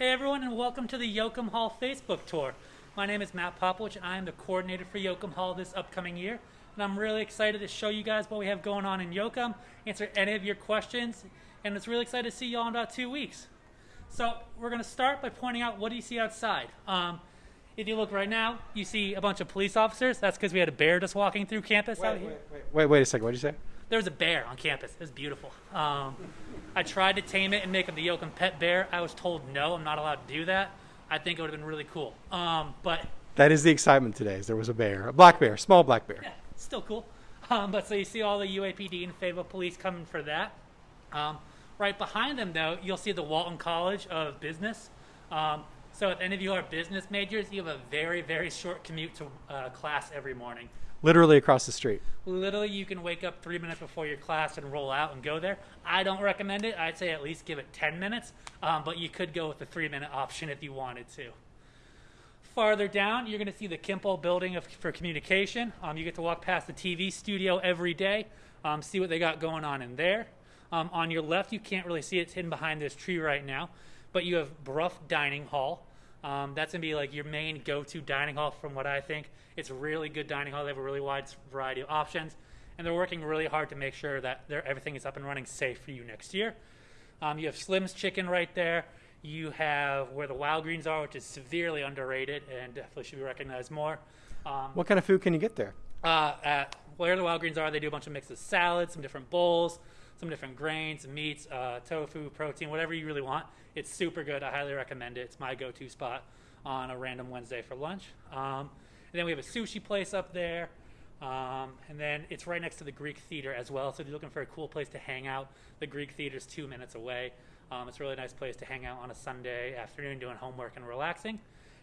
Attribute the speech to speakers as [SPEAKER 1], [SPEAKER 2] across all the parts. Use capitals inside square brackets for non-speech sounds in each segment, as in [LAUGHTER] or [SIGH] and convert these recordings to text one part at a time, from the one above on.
[SPEAKER 1] Hey everyone, and welcome to the Yoakum Hall Facebook tour. My name is Matt Popowich, and I am the coordinator for Yoakum Hall this upcoming year. And I'm really excited to show you guys what we have going on in Yoakum, answer any of your questions, and it's really excited to see you all in about two weeks. So we're going to start by pointing out what do you see outside. Um, if you look right now, you see a bunch of police officers. That's because we had a bear just walking through campus out
[SPEAKER 2] Wait,
[SPEAKER 1] here.
[SPEAKER 2] wait, wait, wait, wait a second. What did you say?
[SPEAKER 1] There was a bear on campus. It was beautiful. Um, I tried to tame it and make him the Yoakum pet bear. I was told no, I'm not allowed to do that. I think it would have been really cool. Um, but
[SPEAKER 2] That is the excitement today. Is there was a bear, a black bear, small black bear.
[SPEAKER 1] yeah, still cool. Um, but so you see all the UAPD and Fayetteville police coming for that. Um, right behind them, though, you'll see the Walton College of Business. Um, so if any of you are business majors, you have a very, very short commute to uh, class every morning.
[SPEAKER 2] Literally across the street.
[SPEAKER 1] Literally, you can wake up three minutes before your class and roll out and go there. I don't recommend it. I'd say at least give it 10 minutes, um, but you could go with the three minute option if you wanted to. Farther down, you're going to see the Kimpel building of, for communication. Um, you get to walk past the TV studio every day, um, see what they got going on in there. Um, on your left, you can't really see it. It's hidden behind this tree right now, but you have Brough Dining Hall. Um, that's going to be like your main go to dining hall from what I think. It's a really good dining hall. They have a really wide variety of options, and they're working really hard to make sure that everything is up and running safe for you next year. Um, you have Slim's Chicken right there. You have where the Wild Greens are, which is severely underrated and definitely should be recognized more. Um,
[SPEAKER 2] What kind of food can you get there?
[SPEAKER 1] uh, at where the Wild Greens are, they do a bunch of mixes of salads, some different bowls, some different grains, meats, uh, tofu, protein, whatever you really want. It's super good. I highly recommend it. It's my go-to spot on a random Wednesday for lunch. Um, and then we have a sushi place up there. Um, and then it's right next to the Greek Theater as well. So if you're looking for a cool place to hang out, the Greek Theater is two minutes away. Um, it's a really nice place to hang out on a Sunday afternoon doing homework and relaxing.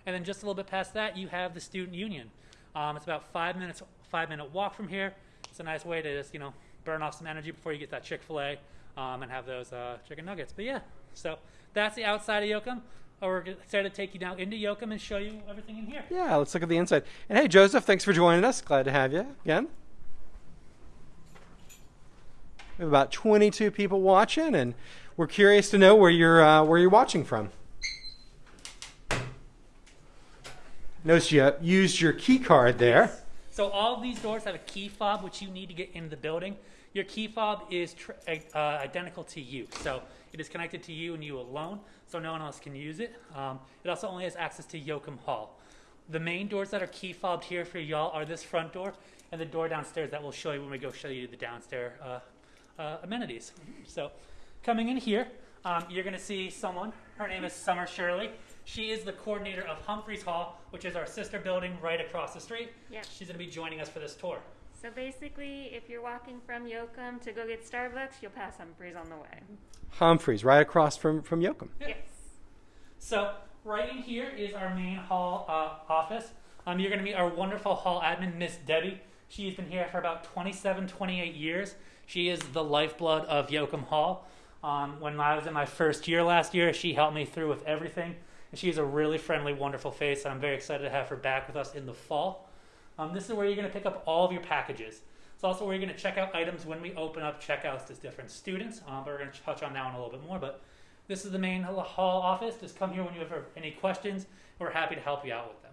[SPEAKER 1] And then just a little bit past that, you have the Student Union. Um, it's about five minutes, five minute walk from here. It's a nice way to just you know burn off some energy before you get that Chick Fil A um, and have those uh, chicken nuggets. But yeah, so that's the outside of Yoakum. Uh, We're excited to take you now into Yoakum and show you everything in here.
[SPEAKER 2] Yeah, let's look at the inside. And hey, Joseph, thanks for joining us. Glad to have you again. We have about 22 people watching, and we're curious to know where you're uh, where you're watching from. Notice you used your key card there.
[SPEAKER 1] So all these doors have a key fob, which you need to get into the building. Your key fob is tr- uh, identical to you, so it is connected to you and you alone, so no one else can use it. Um, it also only has access to Yoakum Hall. The main doors that are key fobbed here for y'all are this front door and the door downstairs that we'll show you when we go show you the downstairs uh, uh, amenities. So coming in here, um, you're going to see someone. Her name is Summer Shirley. She is the coordinator of Humphreys Hall, which is our sister building right across the street.
[SPEAKER 3] Yep.
[SPEAKER 1] She's going to be joining us for this tour.
[SPEAKER 3] So basically, if you're walking from Yoakum to go get Starbucks, you'll pass Humphreys on the way.
[SPEAKER 2] Humphreys, right across from from Yoakum.
[SPEAKER 1] Yeah.
[SPEAKER 3] Yes.
[SPEAKER 1] So right in here is our main hall uh, office. Um, you're going to meet our wonderful hall admin, Miss Debbie. She's been here for about 27, 28 years. She is the lifeblood of Yoakum Hall. Um, when I was in my first year last year, she helped me through with everything. And she's a really friendly, wonderful face, and I'm very excited to have her back with us in the fall. Um, this is where you're going to pick up all of your packages. It's also where you're going to check out items when we open up checkouts to different students. Um, but we're going to touch on that one a little bit more. But this is the main hall office. Just come here when you have any questions. We're happy to help you out with them.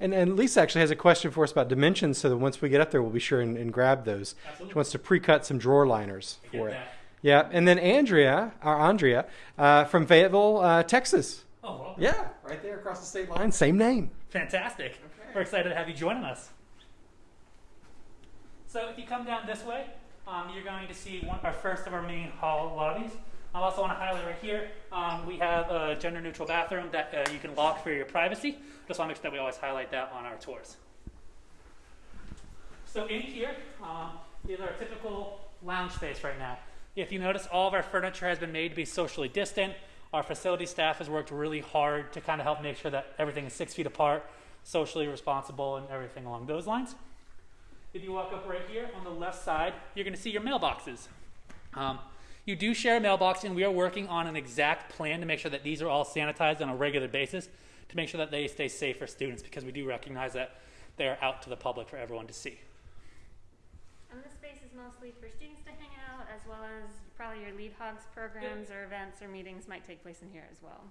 [SPEAKER 2] And, and Lisa actually has a question for us about dimensions, so that once we get up there, we'll be sure and, and grab those.
[SPEAKER 1] Absolutely.
[SPEAKER 2] She wants to pre-cut some drawer liners for it.
[SPEAKER 1] that.
[SPEAKER 2] Yeah, and then Andrea, or Andrea, uh, from Fayetteville, uh, Texas.
[SPEAKER 1] Oh, well,
[SPEAKER 2] Yeah, right there across the state line, same name.
[SPEAKER 1] fantastic. We're excited to have you joining us. So if you come down this way, um, you're going to see one, our first of our main hall lobbies. I also want to highlight right here, um, we have a gender neutral bathroom that uh, you can lock for your privacy. Just want to make sure that we always highlight that on our tours. So in here um, is our typical lounge space right now. If you notice, all of our furniture has been made to be socially distant. Our facility staff has worked really hard to kind of help make sure that everything is six feet apart, socially responsible, and everything along those lines. If you walk up right here on the left side, you're going to see your mailboxes. Um, you do share a mailbox, and we are working on an exact plan to make sure that these are all sanitized on a regular basis to make sure that they stay safe for students because we do recognize that they are out to the public for everyone to see.
[SPEAKER 3] And this space is mostly for students to hang out, as well as probably your lead hogs programs or events or meetings might take place in here as well.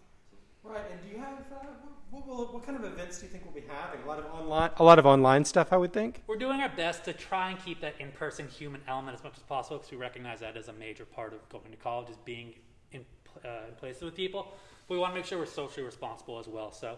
[SPEAKER 2] Right, and do you have uh, what, what, what kind of events do you think we'll be having? A lot of online, a lot of online stuff, I would think.
[SPEAKER 1] We're doing our best to try and keep that in-person human element as much as possible because we recognize that as a major part of going to college is being in, uh, in places with people. But we want to make sure we're socially responsible as well. So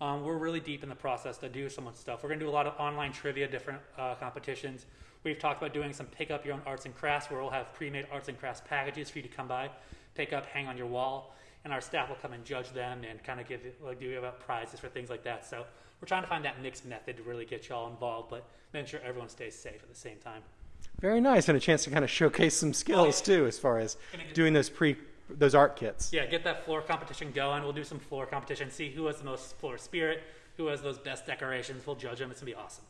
[SPEAKER 1] um, we're really deep in the process to do some of stuff. We're going to do a lot of online trivia, different uh, competitions. We've talked about doing some pick up your own arts and crafts where we'll have pre-made arts and crafts packages for you to come by, pick up, hang on your wall, and our staff will come and judge them and kind of give like do about prizes for things like that. So we're trying to find that mixed method to really get y'all involved, but make sure everyone stays safe at the same time.
[SPEAKER 2] Very nice, and a chance to kind of showcase some skills too, as far as doing those pre those art kits.
[SPEAKER 1] Yeah, get that floor competition going. We'll do some floor competition, see who has the most floor spirit, who has those best decorations. We'll judge them. It's gonna be awesome.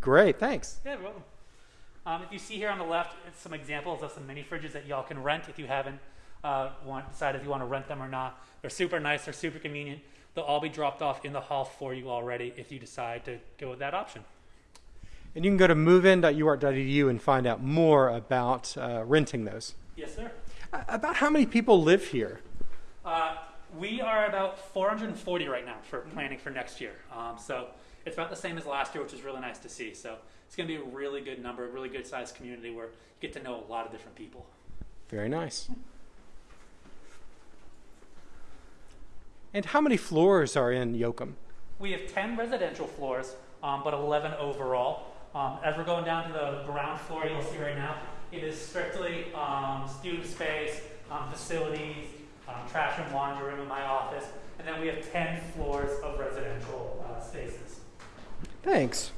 [SPEAKER 2] Great, thanks.
[SPEAKER 1] Yeah, you're welcome. Um, if you see here on the left, some examples of some mini fridges that y'all can rent if you haven't uh, want, decide if you want to rent them or not. They're super nice. They're super convenient. They'll all be dropped off in the hall for you already if you decide to go with that option.
[SPEAKER 2] And you can go to movein.uark.edu and find out more about uh, renting those.
[SPEAKER 1] Yes, sir.
[SPEAKER 2] Uh, about how many people live here?
[SPEAKER 1] Uh, we are about 440 right now for planning for next year. Um, so it's about the same as last year, which is really nice to see. So it's going to be a really good number, a really good sized community where you get to know a lot of different people.
[SPEAKER 2] Very nice. And how many floors are in Yoakum?
[SPEAKER 1] We have 10 residential floors, um, but 11 overall. Um, as we're going down to the ground floor, you'll see right now, it is strictly um, student space, um, facilities, um, trash and laundry room in my office, and then we have 10 floors of residential uh, spaces.
[SPEAKER 2] Thanks.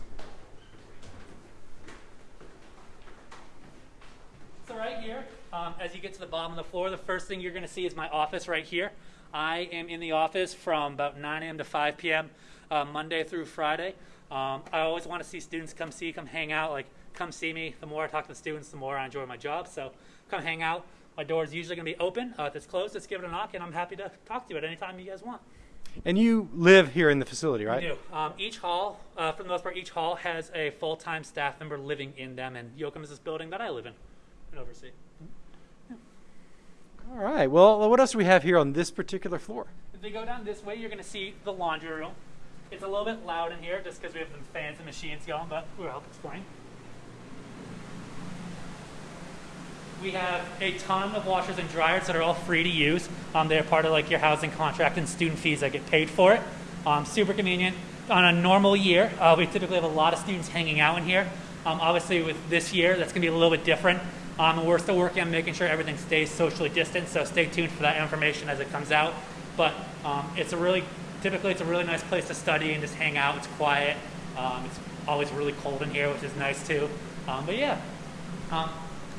[SPEAKER 1] So right here, um, as you get to the bottom of the floor, the first thing you're going to see is my office right here. I am in the office from about 9 a.m. to 5 p.m. Uh, Monday through Friday. Um, I always want to see students come see, come hang out. Like, come see me. The more I talk to the students, the more I enjoy my job. So come hang out. My door is usually going to be open. Uh, if it's closed, just give it a knock, and I'm happy to talk to you at any time you guys want.
[SPEAKER 2] And you live here in the facility, right?
[SPEAKER 1] We do. Um, each hall, uh, for the most part, each hall has a full-time staff member living in them, and Yoakum is this building that I live in and oversee.
[SPEAKER 2] All right. Well, what else do we have here on this particular floor?
[SPEAKER 1] If you go down this way, you're going to see the laundry room. It's a little bit loud in here just because we have some fans and machines going, but we'll help explain. We have a ton of washers and dryers that are all free to use. Um, they're part of like your housing contract and student fees that get paid for it. Um, super convenient. On a normal year, uh, we typically have a lot of students hanging out in here. Um, obviously, with this year, that's going to be a little bit different. Um, we're still working on making sure everything stays socially distant, so stay tuned for that information as it comes out. But um, it's a really, typically, it's a really nice place to study and just hang out. It's quiet. Um, it's always really cold in here, which is nice too. Um, but yeah, um,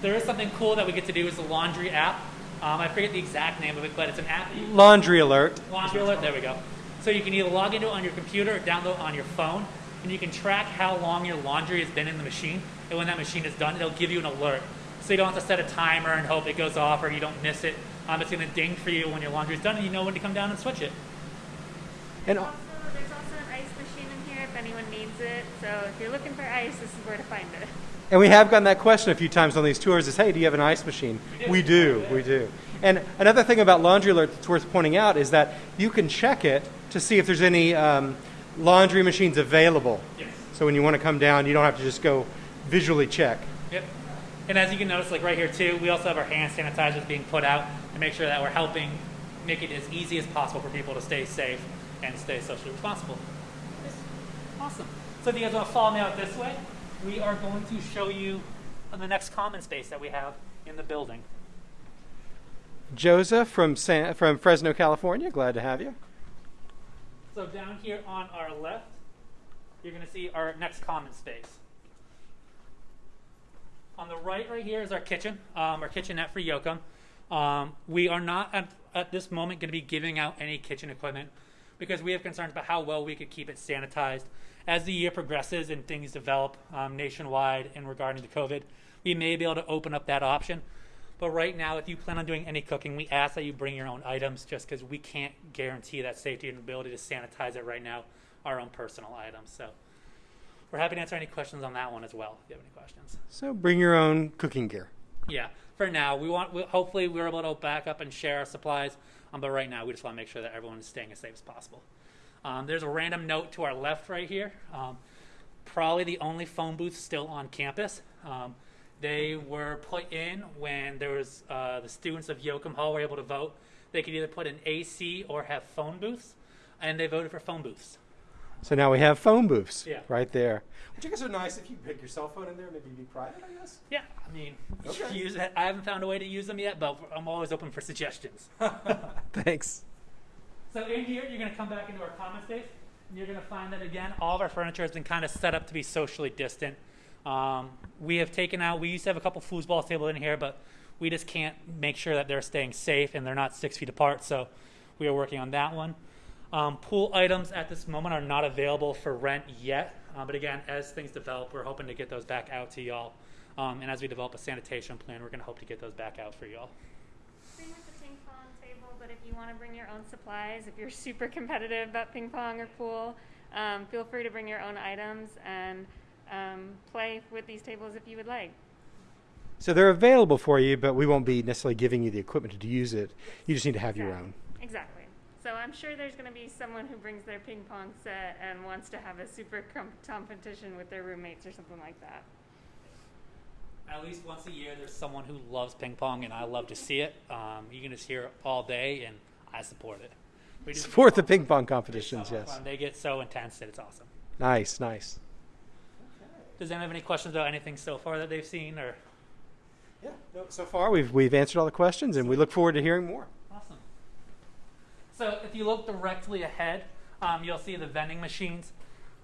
[SPEAKER 1] there is something cool that we get to do is the laundry app. Um, I forget the exact name of it, but it's an app
[SPEAKER 2] Laundry alert.
[SPEAKER 1] Laundry alert, there we go. So you can either log into it on your computer or download on your phone, and you can track how long your laundry has been in the machine. And when that machine is done, it'll give you an alert. So you don't have to set a timer and hope it goes off or you don't miss it. Um, it's going to ding for you when your laundry's done, and you know when to come down and switch it.
[SPEAKER 2] And
[SPEAKER 3] Also, there's also an ice machine in here if anyone needs it. So if you're looking for ice, this is where to find it.
[SPEAKER 2] and we have gotten that question a few times on these tours: is Hey, do you have an ice machine? We do. We do. And another thing about Laundry Alert that's worth pointing out is that you can check it to see if there's any um, laundry machines available.
[SPEAKER 1] Yes.
[SPEAKER 2] So when you want to come down, you don't have to just go visually check.
[SPEAKER 1] Yep. And as you can notice, like right here too, we also have our hand sanitizers being put out to make sure that we're helping make it as easy as possible for people to stay safe and stay socially responsible. Awesome. So if you guys want to follow me out this way, we are going to show you the next common space that we have in the building.
[SPEAKER 2] Joseph from San, from Fresno, California. Glad to have you.
[SPEAKER 1] So down here on our left, you're going to see our next common space. On the right, right here is our kitchen, um, our kitchenette for Yoakum. Um, we are not at, at this moment going to be giving out any kitchen equipment because we have concerns about how well we could keep it sanitized. As the year progresses and things develop um, nationwide in regarding to COVID, we may be able to open up that option. But right now, if you plan on doing any cooking, we ask that you bring your own items just because we can't guarantee that safety and ability to sanitize it right now, our own personal items. So we're happy to answer any questions on that one as well if you have any questions.
[SPEAKER 2] So bring your own cooking gear.
[SPEAKER 1] Yeah. for now. We want we, hopefully we're able to back up and share our supplies, um, but right now we just want to make sure that everyone is staying as safe as possible. Um, there's a random note to our left right here. Um, probably the only phone booth still on campus. Um, they were put in when there was uh, the students of Yoakum Hall were able to vote. They could either put in AC or have phone booths, and they voted for phone booths.
[SPEAKER 2] So now we have phone booths
[SPEAKER 1] Yeah.
[SPEAKER 2] right there. Which I guess are nice if you pick your cell phone in there, maybe be private, I guess.
[SPEAKER 1] Yeah, I mean,
[SPEAKER 2] Okay.
[SPEAKER 1] use it. I haven't found a way to use them yet, but I'm always open for suggestions. [LAUGHS]
[SPEAKER 2] Thanks.
[SPEAKER 1] So in here, you're going to come back into our common space, and you're going to find that again, all of our furniture has been kind of set up to be socially distant. Um, we have taken out. We used to have a couple foosball tables in here, but we just can't make sure that they're staying safe and they're not six feet apart. So we are working on that one. Um, pool items at this moment are not available for rent yet, uh, but again, as things develop, we're hoping to get those back out to y'all. Um, and as we develop a sanitation plan, we're going to hope to get those back out for y'all.
[SPEAKER 3] Same with the ping pong table, but if you want to bring your own supplies, if you're [LAUGHS] super competitive about ping pong or pool, um, feel free to bring your own items and um, play with these tables if you would like.
[SPEAKER 2] So they're available for you, but we won't be necessarily giving you the equipment to use it. You just need to have your own.
[SPEAKER 3] Exactly. So I'm sure there's going to be someone who brings their ping pong set and wants to have a super com- competition with their roommates or something like that.
[SPEAKER 1] At least once a year, there's someone who loves ping pong, and I love to see it. Um, you can just hear it all day, and I support it. We do
[SPEAKER 2] Support the ping pong competitions, yes.
[SPEAKER 1] fun. They get so intense that it's awesome.
[SPEAKER 2] Nice, nice.
[SPEAKER 1] Does anyone have any questions about anything so far that they've seen? Or
[SPEAKER 2] Yeah, no, so far we've, we've answered all the questions and we look forward to hearing more.
[SPEAKER 1] So if you look directly ahead, um, you'll see the vending machines.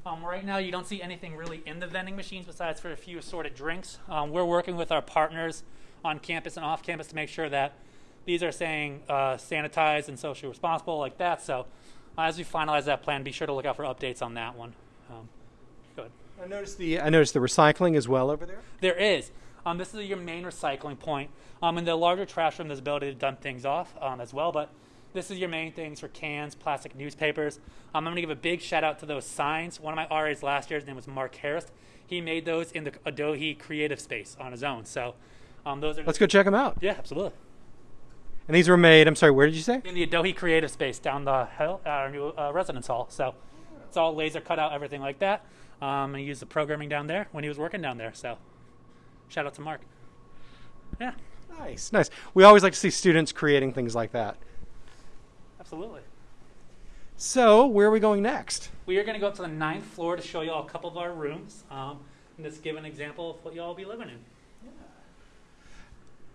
[SPEAKER 1] Um, right now, you don't see anything really in the vending machines besides for a few assorted drinks. Um, we're working with our partners on campus and off campus to make sure that these are saying uh, sanitized and socially responsible like that. So uh, as we finalize that plan, be sure to look out for updates on that one. Um, good.
[SPEAKER 2] I noticed the I noticed the recycling as well over there.
[SPEAKER 1] There is. Um, this is your main recycling point. Um, in the larger trash room, there's ability to dump things off um, as well, but this is your main things for cans, plastic newspapers. Um, I'm going to give a big shout out to those signs. One of my RAs last year, his name was Mark Harris. He made those in the Adohi Creative Space on his own. So um, those are
[SPEAKER 2] Let's go check them out.
[SPEAKER 1] yeah, absolutely.
[SPEAKER 2] And these were made. I'm sorry. Where did you say?
[SPEAKER 1] In the Adohi Creative Space down the hill, at our new uh, residence hall. So it's all laser cut out, everything like that. Um, and he used the programming down there when he was working down there. So shout out to Mark. Yeah,
[SPEAKER 2] Nice, nice. We always like to see students creating things like that.
[SPEAKER 1] Absolutely.
[SPEAKER 2] So where are we going next?
[SPEAKER 1] We are going to go up to the ninth floor to show you all a couple of our rooms um, and just give an example of what you all will be living in.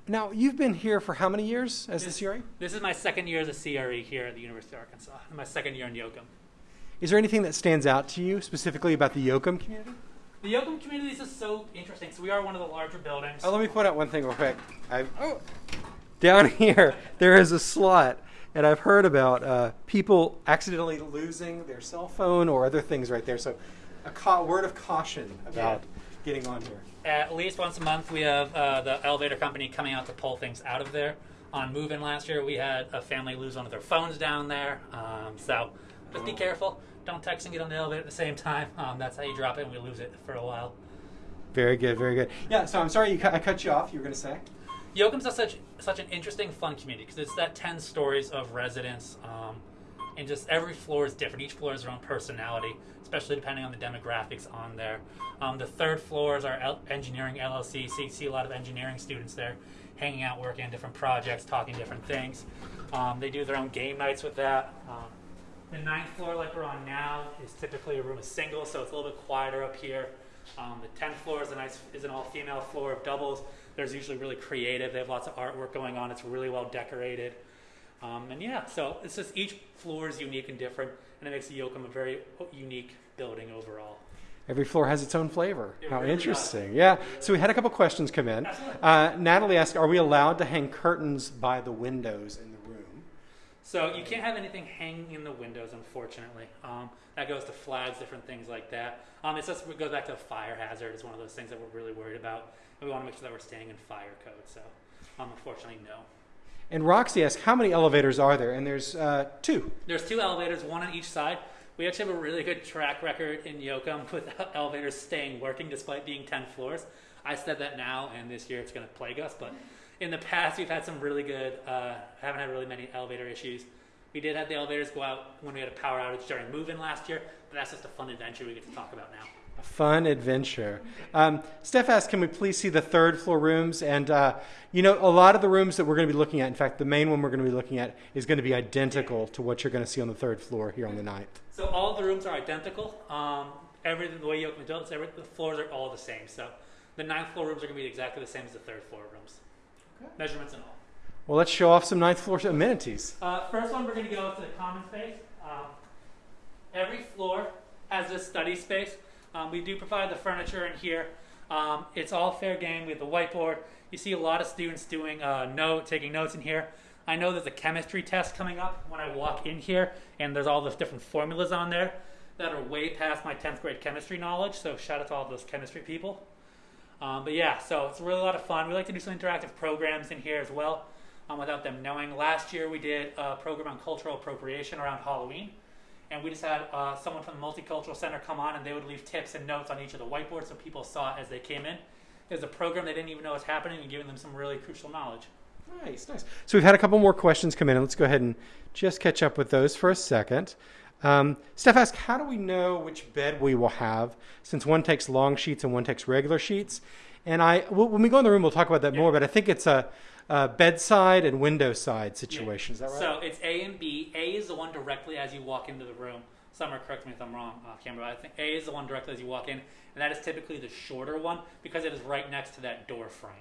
[SPEAKER 2] Now you've been here for how many years as
[SPEAKER 1] This-
[SPEAKER 2] the CRE?
[SPEAKER 1] This is my second year as a CRE here at the University of Arkansas. My second year in Yoakum.
[SPEAKER 2] Is there anything that stands out to you specifically about the Yoakum community?
[SPEAKER 1] The Yoakum community is just so interesting. So we are one of the larger buildings.
[SPEAKER 2] Oh, let me point out one thing real quick. I, oh, down [LAUGHS] here there is a slot, and I've heard about uh, people accidentally losing their cell phone or other things right there. So, a word of caution about getting on here.
[SPEAKER 1] At least once a month, we have uh, the elevator company coming out to pull things out of there. On move-in last year, we had a family lose one of their phones down there. Um, so just be careful. Don't text and get on the elevator at the same time. Um, that's how you drop it, and we lose it for a while.
[SPEAKER 2] Very good, very good. Yeah. So I'm sorry you cu- I cut you off. You were going to say.
[SPEAKER 1] Yoakum's such such an interesting, fun community because it's that ten stories of residents, um, and just every floor is different. Each floor has their own personality, especially depending on the demographics on there. Um, the third floor is our L- engineering LLC, so you see a lot of engineering students there, hanging out, working on different projects, talking different things. Um, they do their own game nights with that. Um, the ninth floor, like we're on now, is typically a room of singles, so it's a little bit quieter up here. Um, the tenth floor is a nice, is an all-female floor of doubles. There's usually really creative. They have lots of artwork going on. It's really well decorated. Um, and yeah, so it's just each floor is unique and different, and it makes the Yoakum a very unique building overall.
[SPEAKER 2] Every floor has its own flavor.
[SPEAKER 1] It
[SPEAKER 2] How
[SPEAKER 1] really
[SPEAKER 2] interesting. Yeah. So we had a couple questions come in. Uh, Natalie asked, "Are we allowed to hang curtains by the windows in the room?"
[SPEAKER 1] So you can't have anything hanging in the windows, unfortunately. Um, that goes to flags, different things like that. Um, it's just it goes back to a fire hazard. It's one of those things that we're really worried about. And we want to make sure that we're staying in fire code. So, um, unfortunately, no.
[SPEAKER 2] And Roxy asked, "How many elevators are there?" And there's uh, two.
[SPEAKER 1] There's two elevators, one on each side. We actually have a really good track record in Yoakum [LAUGHS] with elevators staying working despite being 10 floors. I said that now, and this year it's going to plague us, but In the past, we've had some really good, uh, haven't had really many elevator issues. We did have the elevators go out when we had a power outage during move-in last year, but that's just a fun adventure we get to talk about now.
[SPEAKER 2] A fun adventure. Um, Steph asked, can we please see the third floor rooms? And, uh, you know, a lot of the rooms that we're going to be looking at, in fact, the main one we're going to be looking at is going to be identical to what you're going to see on the third floor here on the ninth.
[SPEAKER 1] So all the rooms are identical. Um, everything, the way you open the doors, every, the floors are all the same. So the ninth floor rooms are going to be exactly the same as the third floor rooms. Measurements and all.
[SPEAKER 2] Well, let's show off some ninth floor amenities.
[SPEAKER 1] Uh, first one, we're going to go to the common space. Um, every floor has a study space. Um, we do provide the furniture in here. Um, it's all fair game. We have the whiteboard. You see a lot of students doing uh, note, taking notes in here. I know there's a chemistry test coming up when I walk in here, and there's all those different formulas on there that are way past my 10th grade chemistry knowledge. So shout out to all those chemistry people. Um, but yeah, so it's really a lot of fun. We like to do some interactive programs in here as well um, without them knowing. Last year we did a program on cultural appropriation around Halloween. And we just had uh, someone from the Multicultural Center come on and they would leave tips and notes on each of the whiteboards so people saw it as they came in. Was a program they didn't even know was happening and giving them some really crucial knowledge.
[SPEAKER 2] Nice, nice. So we've had a couple more questions come in, let's go ahead and just catch up with those for a second. Um, Steph asked, how do we know which bed we will have since one takes long sheets and one takes regular sheets? And I, when we go in the room, we'll talk about that
[SPEAKER 1] Yeah.
[SPEAKER 2] more, but I think it's a, a bedside and window side situation. Is that right?
[SPEAKER 1] So it's A and B. A is the one directly as you walk into the room. Summer, correct me if I'm wrong, uh, camera. But I think A is the one directly as you walk in, and that is typically the shorter one because it is right next to that door frame.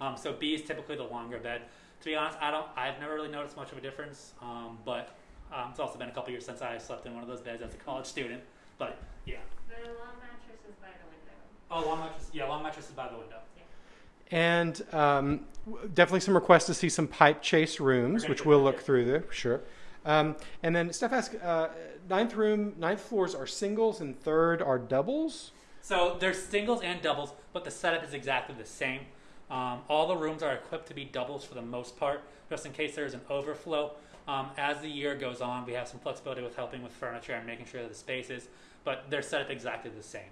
[SPEAKER 1] Um, so B is typically the longer bed. To be honest, I don't. I've never really noticed much of a difference. Um, but um, it's also been a couple years since I slept in one of those beds as a college student. But yeah.
[SPEAKER 3] The long mattress is by the window.
[SPEAKER 1] Oh, long mattress. Yeah, long mattress is by the window.
[SPEAKER 2] And um, definitely some requests to see some pipe chase rooms, which we'll look through there, sure. Um, and then Steph asked, uh, ninth room, ninth floors are singles and third are doubles?
[SPEAKER 1] So there's singles and doubles, but the setup is exactly the same. Um, all the rooms are equipped to be doubles for the most part, just in case there's an overflow. Um, as the year goes on, we have some flexibility with helping with furniture and making sure that the space is, but they're set up exactly the same.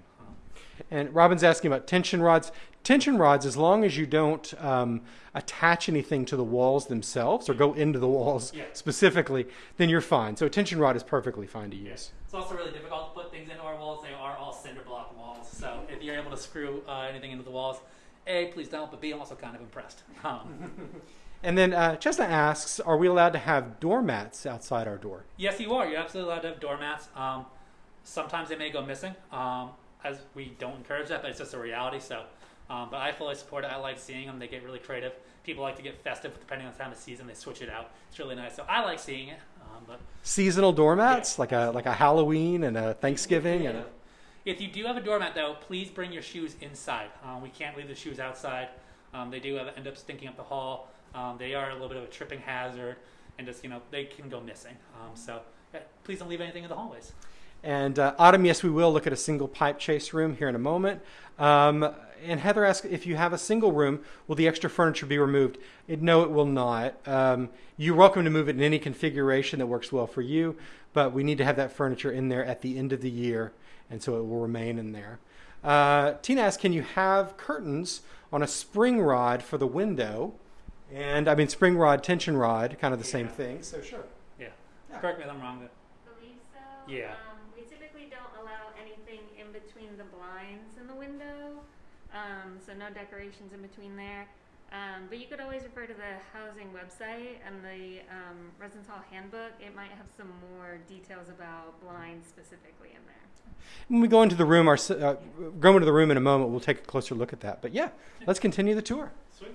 [SPEAKER 2] And Robin's asking about tension rods. Tension rods, as long as you don't um, attach anything to the walls themselves or go into the walls
[SPEAKER 1] Yeah.
[SPEAKER 2] specifically, then you're fine. So a tension rod is perfectly fine to use.
[SPEAKER 1] It's also really difficult to put things into our walls. They are all cinder block walls, so if you're able to screw uh, anything into the walls, A, please don't, but B, I'm also kind of impressed. Um, [LAUGHS]
[SPEAKER 2] And then uh, Chestnut asks, are we allowed to have doormats outside our door?
[SPEAKER 1] Yes, you are. You're absolutely allowed to have doormats. Um, sometimes they may go missing, um, as we don't encourage that, but it's just a reality. So, um, but I fully support it. I like seeing them. They get really creative. People like to get festive depending on the time of season. They switch it out. It's really nice. So I like seeing it. Um, but
[SPEAKER 2] Seasonal doormats, like a like a Halloween and a Thanksgiving and a
[SPEAKER 1] if you do have a doormat, though, please bring your shoes inside. Um, we can't leave the shoes outside. Um, they do have, end up stinking up the hall. Um, they are a little bit of a tripping hazard, and just you know they can go missing. Um, so yeah, please don't leave anything in the hallways.
[SPEAKER 2] And uh, Autumn, yes, we will look at a single pipe chase room here in a moment. Um, and Heather asked if you have a single room, will the extra furniture be removed? It, no, it will not. Um, you're welcome to move it in any configuration that works well for you, but we need to have that furniture in there at the end of the year, and so it will remain in there. Uh, Tina asked, can you have curtains on a spring rod for the window? And I mean, spring rod, tension rod, kind of the same thing. So sure.
[SPEAKER 1] Yeah.
[SPEAKER 2] Yeah.
[SPEAKER 1] Correct me if I'm wrong. But
[SPEAKER 3] believe so.
[SPEAKER 1] Yeah.
[SPEAKER 3] Um, we typically don't allow anything in between the blinds and the window, um, so no decorations in between there. Um, but you could always refer to the housing website and the um, Residence Hall handbook. It might have some more details about blinds specifically in there.
[SPEAKER 2] When we go into the room, our s- uh, go into the room in a moment, we'll take a closer look at that. But yeah, let's continue the tour.
[SPEAKER 1] sweet.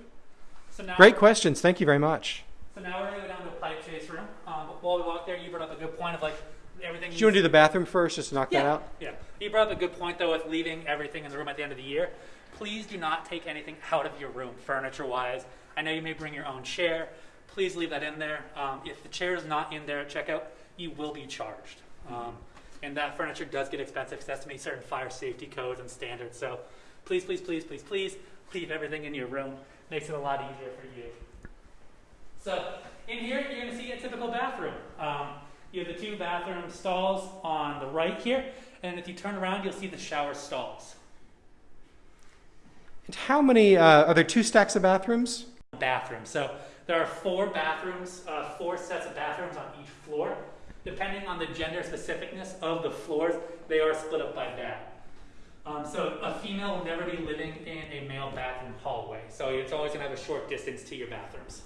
[SPEAKER 1] So now
[SPEAKER 2] Great questions. Thank you very much.
[SPEAKER 1] So now we're gonna go down to a pipe chase room. Um, but while we walk there, you brought up a good point of like everything.
[SPEAKER 2] Do you want to do the bathroom first, just to knock that
[SPEAKER 1] yeah,
[SPEAKER 2] out?
[SPEAKER 1] yeah. You brought up a good point though with leaving everything in the room at the end of the year. Please do not take anything out of your room, furniture-wise. I know you may bring your own chair. Please leave that in there. Um, if the chair is not in there at checkout, you will be charged. Um, and that furniture does get expensive because it has to meet certain fire safety codes and standards. So please, please, please, please, please leave everything in your room. Makes it a lot easier for you. So in here, you're going to see a typical bathroom. Um, you have the two bathroom stalls on the right here, and if you turn around, you'll see the shower stalls.
[SPEAKER 2] And how many, uh, are there two stacks of bathrooms?
[SPEAKER 1] bathrooms. So there are four bathrooms, uh, four sets of bathrooms on each floor. Depending on the gender specificness of the floors, they are split up by that. Um, so a female will never be living in a male bathroom hallway. So it's always going to have a short distance to your bathrooms.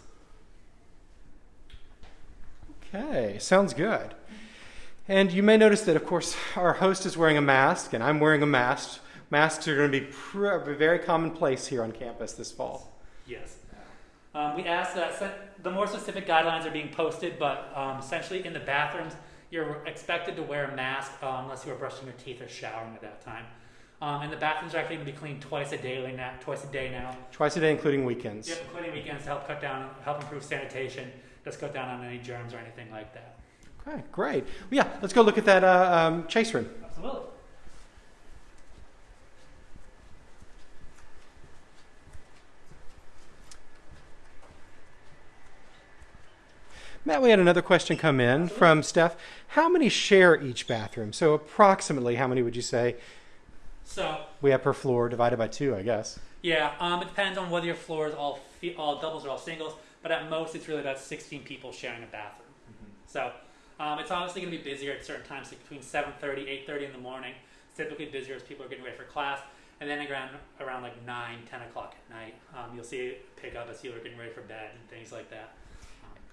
[SPEAKER 2] Okay, sounds good. And you may notice that, of course, our host is wearing a mask, and I'm wearing a mask. Masks are going to be pr- very commonplace here on campus this fall.
[SPEAKER 1] Yes. Um, we ask that the more specific guidelines are being posted, but um, essentially in the bathrooms, you're expected to wear a mask uh, unless you are brushing your teeth or showering at that time. Um, and the bathrooms are actually going to be cleaned twice a day now. Twice a day now.
[SPEAKER 2] Twice a day, including weekends.
[SPEAKER 1] Yep, including weekends to help cut down, help improve sanitation, just cut down on any germs or anything like that.
[SPEAKER 2] Okay, great. Well, yeah, let's go look at that uh, um, chase room.
[SPEAKER 1] Absolutely.
[SPEAKER 2] Matt, we had another question come in from Steph. How many share each bathroom? So, approximately, how many would you say
[SPEAKER 1] So
[SPEAKER 2] we have per floor divided by two, I guess?
[SPEAKER 1] yeah, um, it depends on whether your floor is all all doubles or all singles, but at most it's really about 16 people sharing a bathroom. So um, it's obviously going to be busier at certain times, like between 7:30, 8:30 in the morning. It's typically busier as people are getting ready for class, and then around around like 9, 10 o'clock at night, um, you'll see it pick up as people are getting ready for bed and things like that.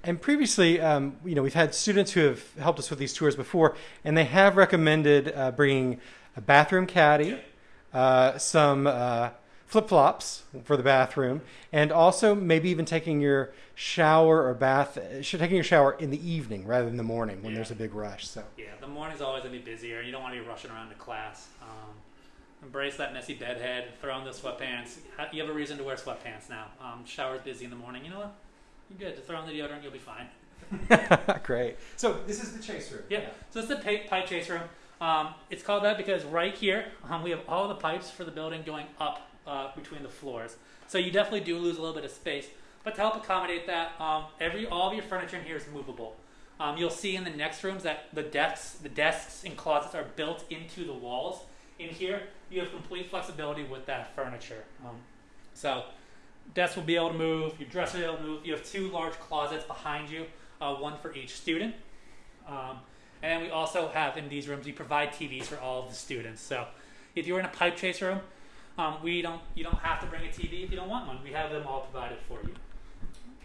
[SPEAKER 2] And previously, um, you know, we've had students who have helped us with these tours before, and they have recommended uh, bringing a bathroom caddy, uh, some uh, flip flops for the bathroom, and also maybe even taking your shower or bath, uh, taking your shower in the evening rather than the morning when
[SPEAKER 1] Yeah.
[SPEAKER 2] there's a big rush. So,
[SPEAKER 1] Yeah, the morning's always going to be busier. And you don't want to be rushing around to class. Um, embrace that messy bedhead. Throw on the sweatpants. You have a reason to wear sweatpants now. Um, shower's busy in the morning. You know what? You're good. Just throw on the deodorant. You'll be fine. [LAUGHS]
[SPEAKER 2] great. So this is the chase room.
[SPEAKER 1] Yeah. So it's the pipe, pipe chase room. Um, it's called that because right here um, we have all the pipes for the building going up uh, between the floors. So you definitely do lose a little bit of space. But to help accommodate that, um, every all of your furniture in here is movable. Um, you'll see in the next rooms that the desks, the desks and closets are built into the walls. In here, you have complete flexibility with that furniture. Um, so desks will be able to move. Your dresser will be able to move. You have two large closets behind you, uh, one for each student. Um, and then we also have in these rooms we provide TVs for all of the students. So if you're in a pipe chase room, um, we don't you don't have to bring a TV if you don't want one. We have them all provided for you.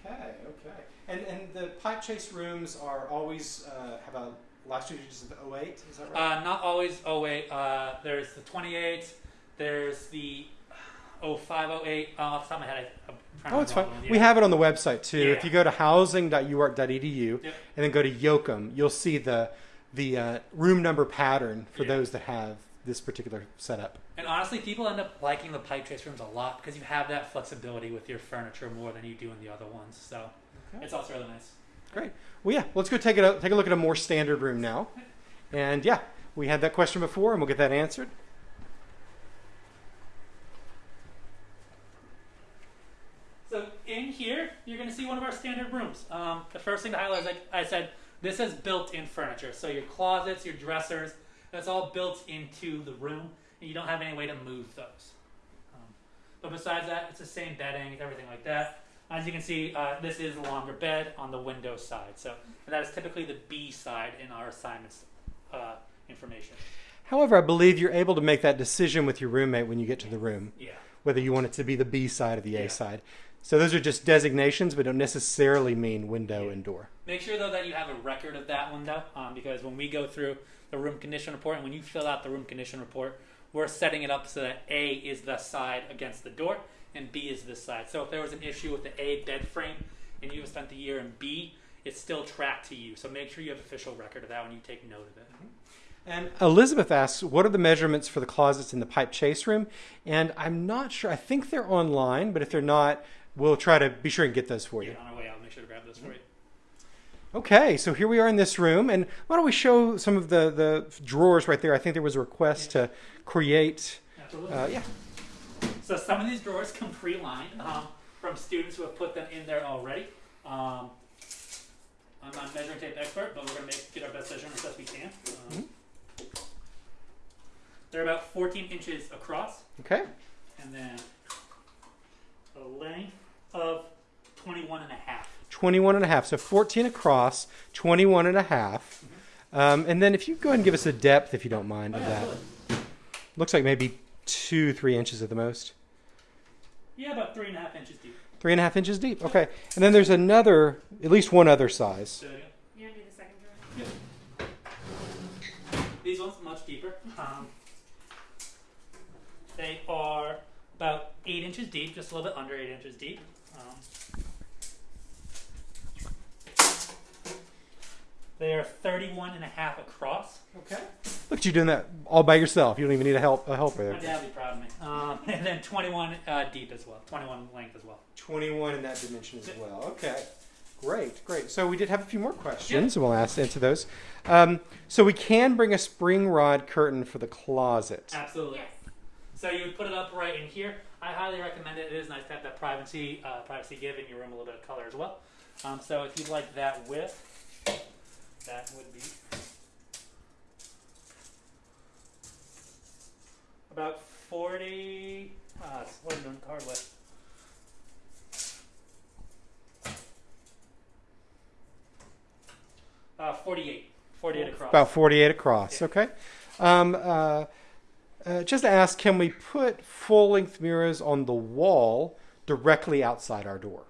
[SPEAKER 2] Okay, okay. And and the pipe chase rooms are always uh, have a last two digits of 08, is that right?
[SPEAKER 1] Uh, not always 08. Uh, there's the 28. There's the 0508. Uh, off the top of my head, I, I'm
[SPEAKER 2] oh, it's fine. We have it on the website too. If you go to housing.uark.edu
[SPEAKER 1] Yep.
[SPEAKER 2] and then go to Yoakum, you'll see the the uh, room number pattern for
[SPEAKER 1] Yeah.
[SPEAKER 2] those that have this particular setup.
[SPEAKER 1] And honestly, people end up liking the pipe chase rooms a lot because you have that flexibility with your furniture more than you do in the other ones. So
[SPEAKER 2] Okay.
[SPEAKER 1] it's also really nice.
[SPEAKER 2] Great. Well, yeah, let's go take a take a look at a more standard room now. And yeah, we had that question before, and we'll get that answered.
[SPEAKER 1] So in here, you're going to see one of our standard rooms. Um, the first thing to highlight is, like I said, this has built-in furniture. So your closets, your dressers, that's all built into the room, and you don't have any way to move those. Um, but besides that, it's the same bedding, everything like that. As you can see, uh, this is a longer bed on the window side. So that is typically the B side in our assignments uh, information.
[SPEAKER 2] However, I believe you're able to make that decision with your roommate when you get to the room,
[SPEAKER 1] Yeah.
[SPEAKER 2] whether you want it to be the B side or the A side. So those are just designations, but don't necessarily mean window
[SPEAKER 1] Yeah.
[SPEAKER 2] and door.
[SPEAKER 1] Make sure though that you have a record of that window, um, because when we go through the room condition report and when you fill out the room condition report, we're setting it up so that A is the side against the door and B is this side. So if there was an issue with the A bed frame and you have spent the year in B, it's still tracked to you. So make sure you have official record of that when you take note of it.
[SPEAKER 2] And Elizabeth asks, what are the measurements for the closets in the pipe chase room? And I'm not sure. I think they're online, but if they're not, we'll try to be sure and get those for you.
[SPEAKER 1] Yeah, on our way out, make sure to grab those for you.
[SPEAKER 2] Okay, so here we are in this room, and why don't we show some of the, the drawers right there? I think there was a request to create.
[SPEAKER 1] Absolutely.
[SPEAKER 2] Uh, yeah.
[SPEAKER 1] So some of these drawers come pre-lined um, from students who have put them in there already. Um, I'm not a measuring tape expert, but we're gonna make get our best measurements as best we can. Um, They're about 14 inches across,
[SPEAKER 2] Okay.
[SPEAKER 1] and then a length of 21 and a half.
[SPEAKER 2] 21 and a half. So 14 across, 21 and a half. Um, and then if you go ahead and give us a depth, if you don't mind, of that. Looks like maybe two, three inches at the most.
[SPEAKER 1] Yeah, about three and a half inches deep.
[SPEAKER 2] Three and a half inches deep. Okay. And then there's another, at least one other size.
[SPEAKER 1] So, yeah.
[SPEAKER 3] You want to do the second drawing?
[SPEAKER 1] These ones much deeper. Um, they are about eight inches deep, just a little bit under eight inches deep. Um, they are 31 and a half across.
[SPEAKER 2] Okay. Look at you doing that all by yourself. You don't even need a help a helper there.
[SPEAKER 1] My
[SPEAKER 2] there.
[SPEAKER 1] dad would be proud of me. Um, [LAUGHS] and then 21 uh, deep as well, 21 length as well.
[SPEAKER 2] 21 in that dimension as well. Okay. Great, great. So we did have a few more questions, and we'll ask answer those. Um, so we can bring a spring rod curtain for the closet.
[SPEAKER 1] Absolutely.
[SPEAKER 3] Yes.
[SPEAKER 1] So you would put it up right in here. I highly recommend it. It is nice to have that privacy, uh, privacy give in your room a little bit of color as well. Um, so if you'd like that width, that would be about 40. Uh, what am I doing card with? Uh, 48. 48 across.
[SPEAKER 2] About 48 across.
[SPEAKER 1] Yeah.
[SPEAKER 2] Okay. Um, uh, uh, just ask, can we put full-length mirrors on the wall directly outside our door?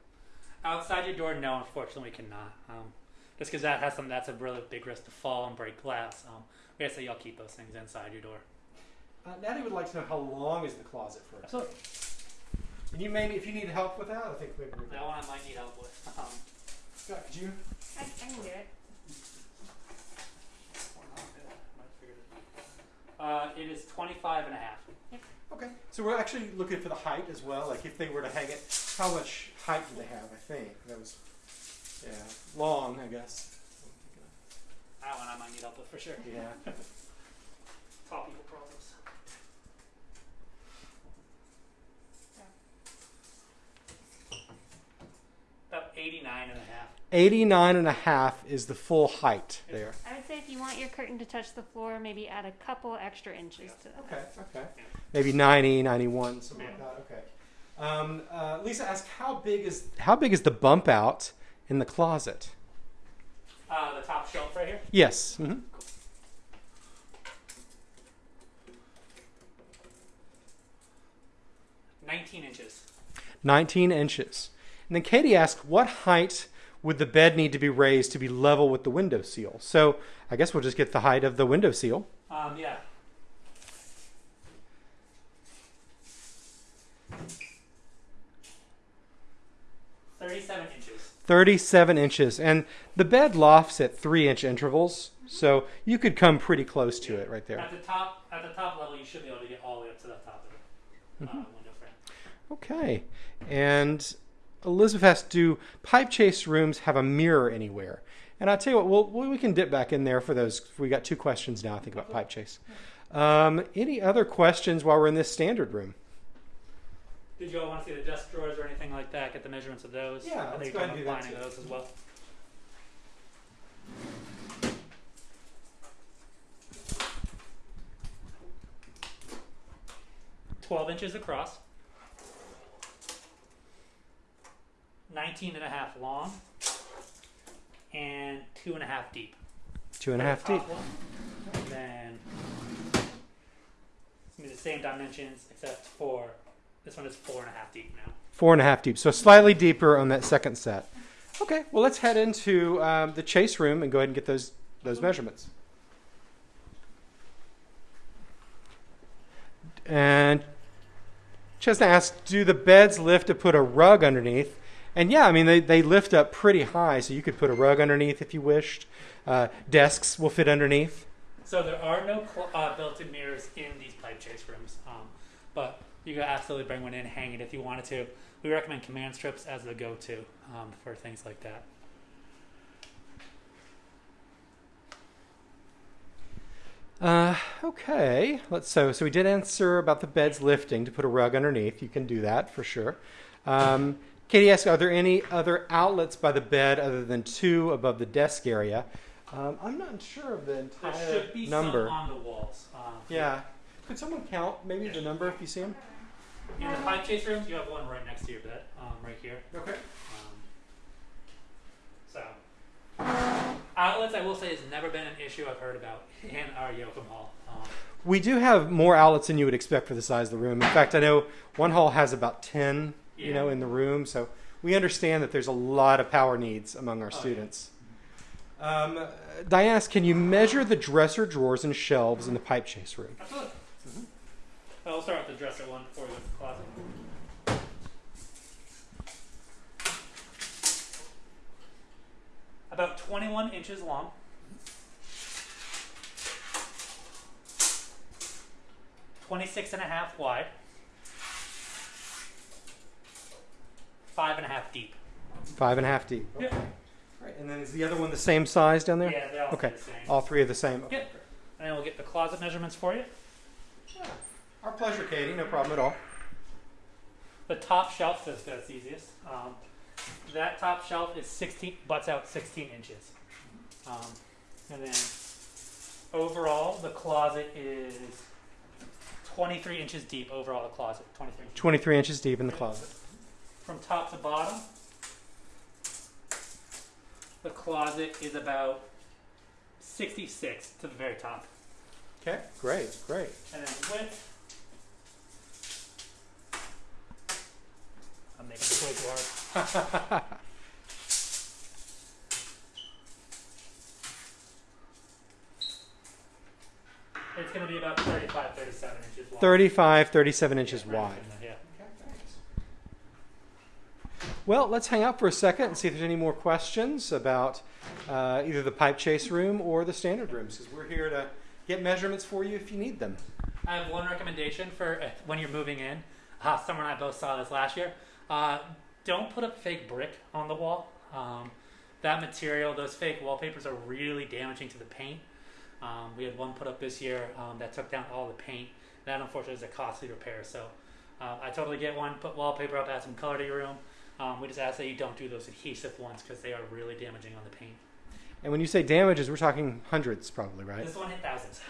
[SPEAKER 1] Outside your door, no, unfortunately, we cannot. Um, just because that has some, that's a really big risk to fall and break glass. Um, we gotta say y'all keep those things inside your door.
[SPEAKER 2] Uh, Natty would like to know how long is the closet for
[SPEAKER 1] Absolutely.
[SPEAKER 2] And you maybe, if you need help with that, I think maybe. we
[SPEAKER 1] That one I might need help with. [LAUGHS] Um,
[SPEAKER 2] Scott, could you?
[SPEAKER 3] I, I can do it.
[SPEAKER 1] Uh, it is 25 and a half.
[SPEAKER 2] Okay. So we're actually looking for the height as well. Like if they were to hang it, how much height do they have? I think that was, yeah, long. I guess.
[SPEAKER 1] That one I might need help with for sure.
[SPEAKER 2] Yeah. [LAUGHS]
[SPEAKER 1] Tall people problems. About 89 and a half.
[SPEAKER 2] 89 and a half is the full height there.
[SPEAKER 3] I would say if you want your curtain to touch the floor, maybe add a couple extra inches to that.
[SPEAKER 2] Okay, okay. Maybe 90, 91, something like that. Okay. Um, uh, Lisa asked, how big is how big is the bump out in the closet?
[SPEAKER 1] Uh, the top shelf right here.
[SPEAKER 2] Yes. hmm
[SPEAKER 1] 19 inches.
[SPEAKER 2] 19 inches. And then Katie asked, what height would the bed need to be raised to be level with the window seal? So I guess we'll just get the height of the window seal.
[SPEAKER 1] Um, yeah. Thirty-seven inches.
[SPEAKER 2] 37 inches. And the bed lofts at three inch intervals. So you could come pretty close to it right there.
[SPEAKER 1] At the top, at the top level, you should be able to get all the way up to the top of the uh, window frame.
[SPEAKER 2] Okay. And Elizabeth asked, do pipe chase rooms have a mirror anywhere? And I'll tell you what, we'll, we can dip back in there for those. We got two questions now, I think, about pipe chase. Um, any other questions while we're in this standard room?
[SPEAKER 1] Did you all want to see the desk drawers or anything like that? Get the measurements of those.
[SPEAKER 2] Yeah,
[SPEAKER 1] I
[SPEAKER 2] let's
[SPEAKER 1] think
[SPEAKER 2] go ahead and do that
[SPEAKER 1] applying
[SPEAKER 2] too.
[SPEAKER 1] those as well. Twelve inches across. 19 and a half long and two and a half deep.
[SPEAKER 2] Two and a half deep.
[SPEAKER 1] And then it's gonna be the same dimensions except for this one is four and a half deep now.
[SPEAKER 2] Four and a half deep. So slightly deeper on that second set. Okay, well, let's head into um, the chase room and go ahead and get those, those measurements. And Chesna asked, do the beds lift to put a rug underneath? And yeah, I mean, they, they lift up pretty high, so you could put a rug underneath if you wished. Uh, desks will fit underneath.
[SPEAKER 1] So there are no cl- uh, built-in mirrors in these pipe chase rooms, um, but you could absolutely bring one in, hang it if you wanted to. We recommend command strips as the go-to um, for things like that.
[SPEAKER 2] Uh, okay, let's so so we did answer about the beds lifting to put a rug underneath. You can do that for sure. Um, Katie asks, are there any other outlets by the bed other than two above the desk area? Um, I'm not sure of the entire number.
[SPEAKER 1] There should be
[SPEAKER 2] number.
[SPEAKER 1] some on the walls. Um,
[SPEAKER 2] yeah. Could someone count maybe yeah. the number if you see them?
[SPEAKER 1] In the pipe chase rooms, you have one right next to your bed, um, right here.
[SPEAKER 2] Okay.
[SPEAKER 1] Um, so, outlets, I will say, has never been an issue I've heard about in our Yoakum Hall. Um.
[SPEAKER 2] we do have more outlets than you would expect for the size of the room. In fact, I know one hall has about 10 you know, in the room. So we understand that there's a lot of power needs among our
[SPEAKER 1] Oh, yeah.
[SPEAKER 2] students. Um, uh, Diana, can you measure the dresser drawers and shelves in the pipe chase room?
[SPEAKER 1] Absolutely. I'll start with the dresser one before we go to the closet. About 21 inches long. Twenty-six and a half wide. Five and a half deep.
[SPEAKER 2] Five and a half deep.
[SPEAKER 1] Yep.
[SPEAKER 2] Right. And then is the other one the same size down there?
[SPEAKER 1] Yeah, all
[SPEAKER 2] Okay.
[SPEAKER 1] the same.
[SPEAKER 2] All three are the same.
[SPEAKER 1] Yep. And then we'll get the closet measurements for you. Yeah.
[SPEAKER 2] Our pleasure, Katie. No problem at all.
[SPEAKER 1] The top shelf is that's easiest. Um, that top shelf is 16, butts out 16 inches. Um, and then overall, the closet is 23 inches deep. Overall, the closet 23 inches.
[SPEAKER 2] 23 inches deep in the closet.
[SPEAKER 1] From top to bottom, the closet is about 66 to the very top.
[SPEAKER 2] Okay. Great. Great.
[SPEAKER 1] And then width. I'm making it way too. It's going to be about 35, 37 inches long.
[SPEAKER 2] 35, 37 inches
[SPEAKER 1] Yeah,
[SPEAKER 2] wide.
[SPEAKER 1] in there, Yeah.
[SPEAKER 2] Well, let's hang out for a second and see if there's any more questions about uh, either the pipe chase room or the standard rooms, because we're here to get measurements for you if you need them.
[SPEAKER 1] I have one recommendation for uh, when you're moving in. Uh, Summer and I both saw this last year. Uh, don't put up fake brick on the wall. Um, that material, those fake wallpapers, are really damaging to the paint. Um, we had one put up this year um, that took down all the paint. That unfortunately is a costly repair. So uh, I totally get one. Put wallpaper up, add some color to your room. Um, we just ask that you don't do those adhesive ones because they are really damaging on the paint.
[SPEAKER 2] And when you say damages, we're talking hundreds, probably, right?
[SPEAKER 1] This one hit thousands.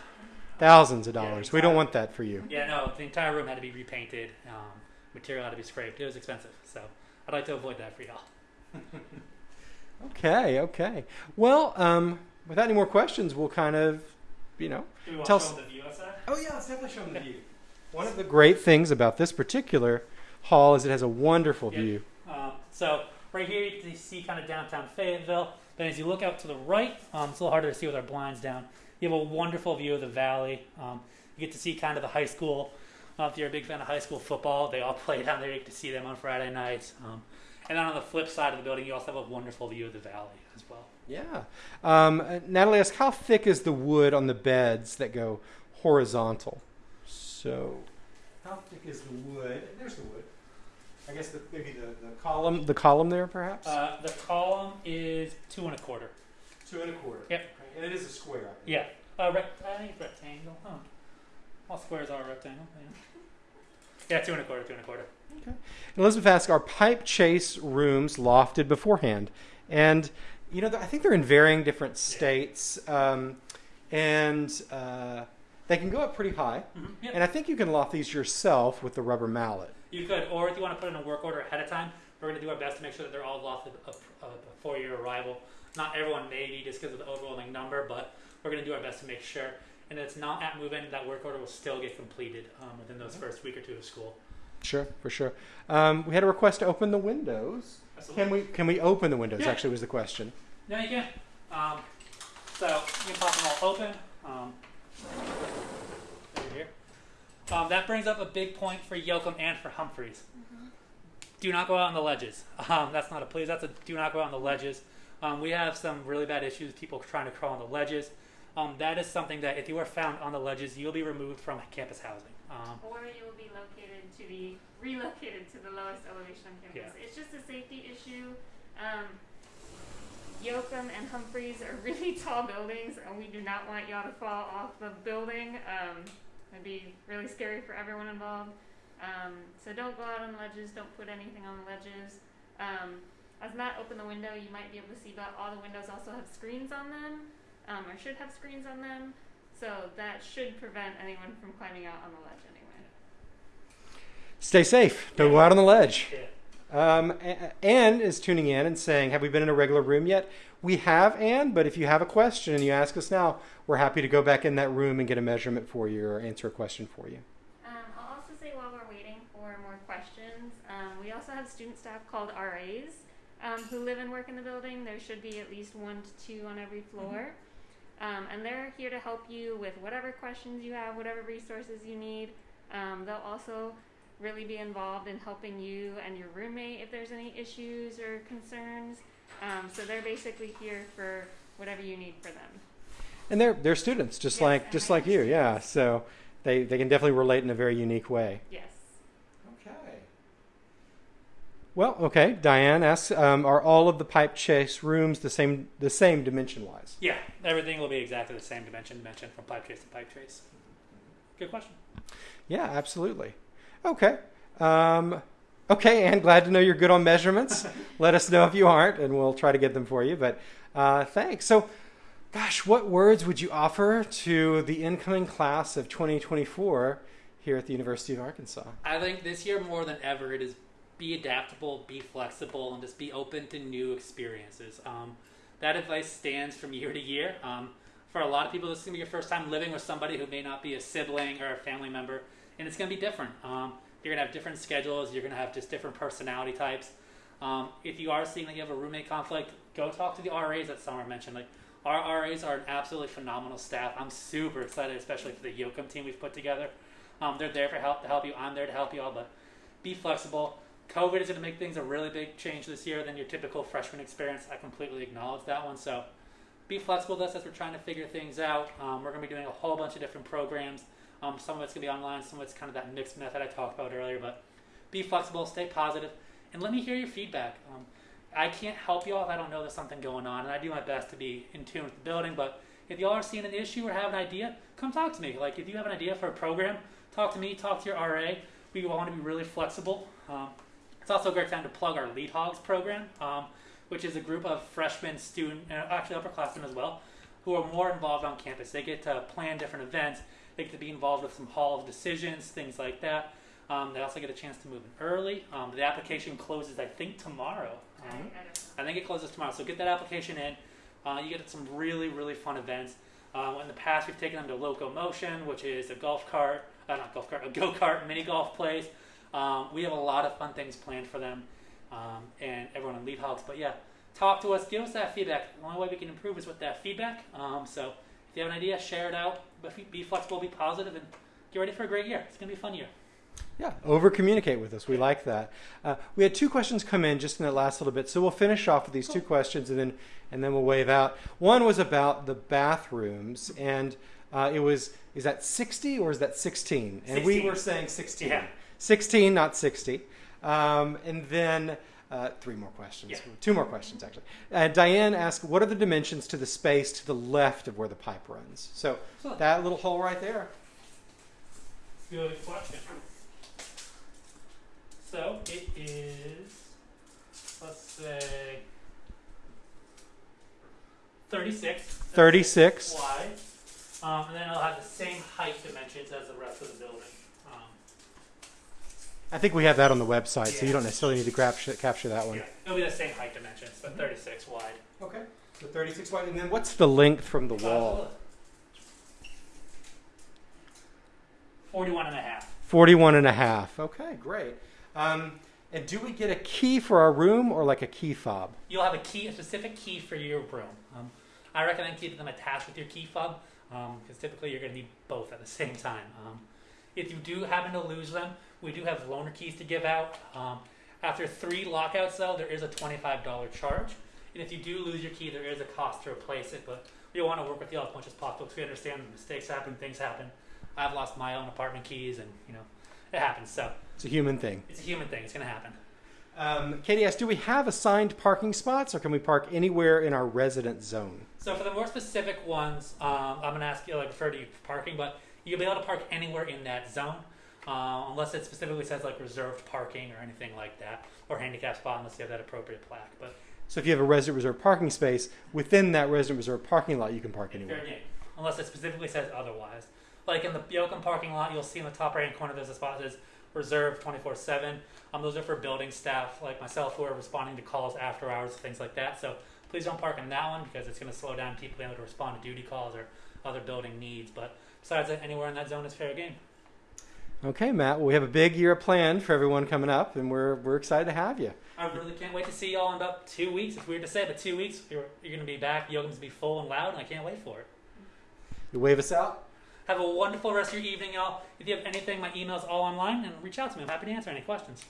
[SPEAKER 2] Thousands of
[SPEAKER 1] Yeah,
[SPEAKER 2] dollars. We don't want that for you.
[SPEAKER 1] Yeah, no, the entire room had to be repainted. Um, material had to be scraped. It was expensive, so I'd like to avoid that for y'all. [LAUGHS]
[SPEAKER 2] Okay, okay. Well, um, without any more questions, we'll kind of, you know.
[SPEAKER 1] Do we
[SPEAKER 2] Tell
[SPEAKER 1] to
[SPEAKER 2] us-
[SPEAKER 1] show the view outside?
[SPEAKER 2] Oh, yeah, let's definitely show them the view. One of the great things about this particular hall is it has a wonderful
[SPEAKER 1] Yeah.
[SPEAKER 2] view.
[SPEAKER 1] So right here you can see kind of downtown Fayetteville. Then as you look out to the right, um, it's a little harder to see with our blinds down. You have a wonderful view of the valley. Um, you get to see kind of the high school. Uh, if you're a big fan of high school football, they all [LAUGHS] play down there. You get to see them on Friday nights. Um, and then on the flip side of the building, you also have a wonderful view of the valley as well.
[SPEAKER 2] Yeah. Um, uh, Natalie asks, how thick is the wood on the beds that go horizontal? So, how thick is the wood? There's the wood. I guess the, maybe the, the column, the column there, perhaps.
[SPEAKER 1] Uh, the column is two and a quarter.
[SPEAKER 2] Two and a quarter.
[SPEAKER 1] Yep.
[SPEAKER 2] And it is a square. I think.
[SPEAKER 1] Yeah. Uh, rect- I think rectangle. Huh. All squares are rectangle. Yeah. Yeah, two and a quarter, two and a quarter. Okay.
[SPEAKER 2] Elizabeth asked, are pipe chase rooms lofted beforehand? And, you know, I think they're in varying different states. Um, and uh, they can go up pretty high.
[SPEAKER 1] Yep.
[SPEAKER 2] And I think you can loft these yourself with the rubber mallet.
[SPEAKER 1] You could, or if you want to put in a work order ahead of time, we're going to do our best to make sure that they're all lofted before your arrival. Not everyone may be just because of the overwhelming number, but we're going to do our best to make sure. And if it's not at move in, that work order will still get completed um, within those first week or two of school.
[SPEAKER 2] Sure, for sure. Um, we had a request to open the windows.
[SPEAKER 1] Absolutely.
[SPEAKER 2] Can we can we open the windows?
[SPEAKER 1] Yeah.
[SPEAKER 2] Actually, was the question.
[SPEAKER 1] Yeah, you can. Um, so you can pop them all open. Um, that brings up a big point for Yoakum and for Humphreys. Do not go out on the ledges. Um, that's not a please. That's a do not go out on the ledges. Um, we have some really bad issues. People trying to crawl on the ledges. Um, that is something that if you are found on the ledges, you'll be removed from campus housing. Um,
[SPEAKER 3] Or you will be located to the [LAUGHS] relocated to the lowest elevation on campus. It's just a safety issue. Um, Yoakum and Humphreys are [LAUGHS] really tall buildings, and we do not want y'all to fall off the building. It'd be really scary for everyone involved. Um, so don't go out on the ledges. Don't put anything on the ledges. Um, as Matt opened the window, you might be able to see but all the windows also have screens on them, um, or should have screens on them. So that should prevent anyone from climbing out on the ledge anyway.
[SPEAKER 2] Stay safe. Don't go out on the ledge.
[SPEAKER 1] yeah.
[SPEAKER 2] Um, a- Anne is tuning in and saying, "Have we been in a regular room yet?" We have, Anne, but if you have a question and you ask us now, we're happy to go back in that room and get a measurement for you or answer a question for you.
[SPEAKER 3] Um, I'll also say while we're waiting for more questions, um, we also have student staff called RAs um, who live and work in the building. There should be at least one to two on every floor. Um, and they're here to help you with whatever questions you have, whatever resources you need. Um, they'll also really be involved in helping you and your roommate if there's any issues or concerns. Um, so they're basically here for whatever you need for them.
[SPEAKER 2] And they're they're students, just
[SPEAKER 3] Yes,
[SPEAKER 2] like just like you, yeah. So they they can definitely relate in a very unique way.
[SPEAKER 3] Yes.
[SPEAKER 2] Okay. Well, okay. Diane asks, um, are all of the pipe chase rooms the same the same dimension wise?
[SPEAKER 1] Yeah, everything will be exactly the same dimension dimension from pipe chase to pipe chase. Good question.
[SPEAKER 2] Yeah, absolutely. Okay. Um, okay, and glad to know you're good on measurements. [LAUGHS] Let us know if you aren't, and we'll try to get them for you. But uh, thanks. So, gosh, what words would you offer to the incoming class of 2024 here at the University of Arkansas?
[SPEAKER 1] I think this year more than ever, it is be adaptable, be flexible, and just be open to new experiences. Um, that advice stands from year to year. Um, for a lot of people, this is going to be your first time living with somebody who may not be a sibling or a family member, and it's going to be different. Um, you're to have different schedules, you're to have just different personality types. Um, if you are seeing that you have a roommate conflict, go talk to the RAs that Summer mentioned. Like our RAs are an absolutely phenomenal staff. I'm super excited, especially for the Yoakum team we've put together. Um, they're there for help to help you. I'm there to help you all, but be flexible. COVID is going to make things a really big change this year than your typical freshman experience. I completely acknowledge that one. So be flexible with us as we're trying to figure things out. Um, we're going to be doing a whole bunch of different programs. Um, some of it's going to be online, some of it's kind of that mixed method I talked about earlier. But be flexible, stay positive, and let me hear your feedback. Um, I can't help y'all if I don't know there's something going on, and I do my best to be in tune with the building. But if y'all are seeing an issue or have an idea, come talk to me. Like if you have an idea for a program, talk to me, talk to your RA. We want to be really flexible. Um, it's also a great time to plug our Lead Hogs program, um, which is a group of freshmen, student, and actually upperclassmen as well, who are more involved on campus. They get to plan different events. They get to be involved with some hall of decisions, things like that. Um, they also get a chance to move in early. Um, the application closes, I think, tomorrow.
[SPEAKER 3] I,
[SPEAKER 1] Um,
[SPEAKER 3] I
[SPEAKER 1] I think it closes tomorrow. So get that application in. Uh, you get some really, really fun events. Uh, in the past, we've taken them to Locomotion, which is a golf cart, uh, not golf cart, a [LAUGHS] go kart mini golf place. Um, we have a lot of fun things planned for them um, and everyone in Lead Hogs. But yeah, talk to us, give us that feedback. The only way we can improve is with that feedback. Um, so if you have an idea, share it out. But be flexible, be positive, and get ready for a great year. It's going to be a fun year.
[SPEAKER 2] Yeah, over communicate with us. We like that. Uh, we had two questions come in just in that last little bit, so we'll finish off with these two questions and then and then we'll wave out. One was about the bathrooms, and uh, it was is that sixty or is that sixteen? And we were saying sixteen.
[SPEAKER 1] Yeah.
[SPEAKER 2] Sixteen, not sixty. Um, and then. Uh, three more questions.
[SPEAKER 1] Yeah.
[SPEAKER 2] Two more questions, actually. Uh, Diane asked, "What are the dimensions to the space to the left of where the pipe runs?" So that little hole right there.
[SPEAKER 1] Good question. So it is, let's say, 36.
[SPEAKER 2] 36.
[SPEAKER 1] Wide. Um, and then it'll have the same height dimensions as the rest of the building. Um,
[SPEAKER 2] I think we have that on the website, so you don't necessarily need to capture, capture that one.
[SPEAKER 1] yeah, it'll be the same height dimensions, but 36 wide.
[SPEAKER 2] Okay. So 36 wide. And then what's the length from the wall?
[SPEAKER 1] 41 and a half.
[SPEAKER 2] 41 and a half. Okay, great. Um, and do we get a key for our room or like a key fob?
[SPEAKER 1] You'll have a key, a specific key for your room. Um, I recommend keeping them attached with your key fob because typically you're going to need both at the same time. Um, if you do happen to lose them, we do have loaner keys to give out. Um, after three lockouts, though, there is a $25 charge. And if you do lose your key, there is a cost to replace it. But we want to work with you as much as possible because we understand mistakes happen, things happen. I've lost my own apartment keys, and you know, it happens. So
[SPEAKER 2] It's a human thing.
[SPEAKER 1] it's a human thing. It's going to happen.
[SPEAKER 2] Um, Katie asked, do we have assigned parking spots or can we park anywhere in our resident zone?
[SPEAKER 1] So for the more specific ones, um, I'm gonna ask you like refer to you parking, but you'll be able to park anywhere in that zone, uh, unless it specifically says like reserved parking or anything like that, or handicap spot unless you have that appropriate plaque. But
[SPEAKER 2] So if you have a resident reserved parking space, within that resident reserved parking lot, you can park anywhere.
[SPEAKER 1] fair game, unless it specifically says otherwise. Like in the Yoakum parking lot, you'll see in the top right hand corner there's a spot that says reserved 24/7. Um, those are for building staff like myself who are responding to calls after hours, things like that. So Please don't park in that one because it's going to slow down people being able to respond to duty calls or other building needs. But besides that, anywhere in that zone is fair game.
[SPEAKER 2] Okay, Matt. Well, we have a big year planned for everyone coming up, and we're we're excited to have you.
[SPEAKER 1] I really can't wait to see y'all in about two weeks. It's weird to say, but two weeks you're, you're going to be back. Yoga's going to be full and loud, and I can't wait for it.
[SPEAKER 2] You wave us out.
[SPEAKER 1] Have a wonderful rest of your evening, y'all. If you have anything, my email's all online, and reach out to me. I'm happy to answer any questions.